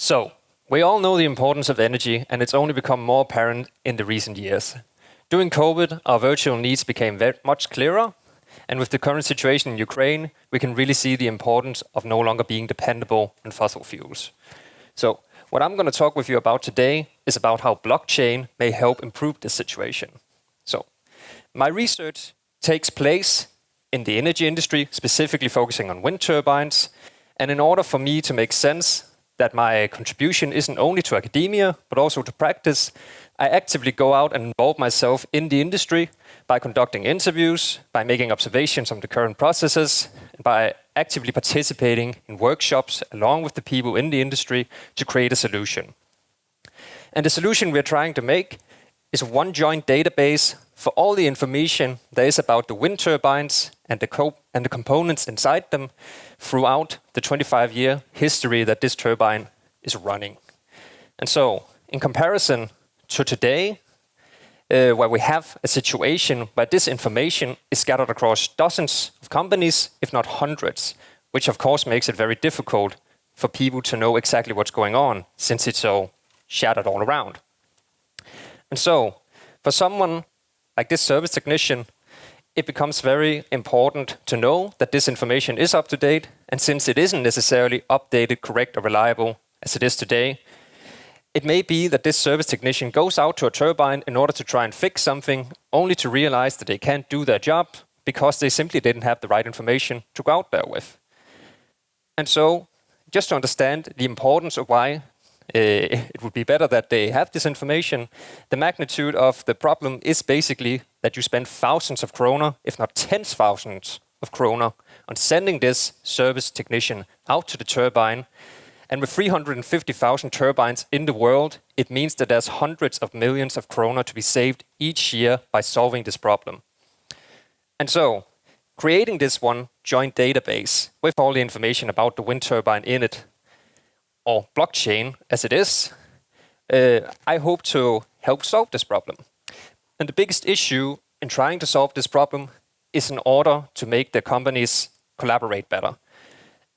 So, we all know the importance of energy, and it's only become more apparent in the recent years. During COVID, our virtual needs became very much clearer, and with the current situation in Ukraine, we can really see the importance of no longer being dependable on fossil fuels. So, what I'm going to talk with you about today is about how blockchain may help improve this situation. So, my research takes place in the energy industry, specifically focusing on wind turbines, and in order for me to make sense that my contribution isn't only to academia, but also to practice, I actively go out and involve myself in the industry by conducting interviews, by making observations on the current processes, and by actively participating in workshops along with the people in the industry to create a solution. And the solution we're trying to make is one joint database for all the information there is about the wind turbines and the, and the components inside them throughout the 25-year history that this turbine is running. And so, in comparison to today, uh, where we have a situation where this information is scattered across dozens of companies, if not hundreds, which of course makes it very difficult for people to know exactly what's going on, since it's so shattered all around. And so, for someone like this service technician, it becomes very important to know that this information is up to date. And since it isn't necessarily updated, correct, or reliable as it is today, it may be that this service technician goes out to a turbine in order to try and fix something, only to realize that they can't do their job because they simply didn't have the right information to go out there with. And so, just to understand the importance of why uh, it would be better that they have this information. The magnitude of the problem is basically that you spend thousands of kroner, if not tens thousands of kroner, on sending this service technician out to the turbine. And with 350,000 turbines in the world, it means that there's hundreds of millions of kroner to be saved each year by solving this problem. And so, creating this one joint database with all the information about the wind turbine in it or blockchain as it is, uh, I hope to help solve this problem. And the biggest issue in trying to solve this problem is in order to make the companies collaborate better.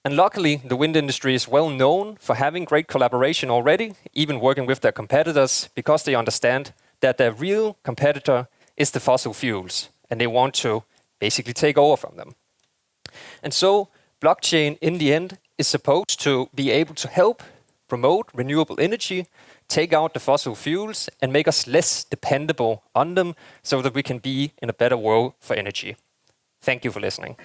And luckily, the wind industry is well known for having great collaboration already, even working with their competitors, because they understand that their real competitor is the fossil fuels, and they want to basically take over from them. And so, blockchain, in the end, is supposed to be able to help promote renewable energy, take out the fossil fuels, and make us less dependable on them so that we can be in a better world for energy. Thank you for listening.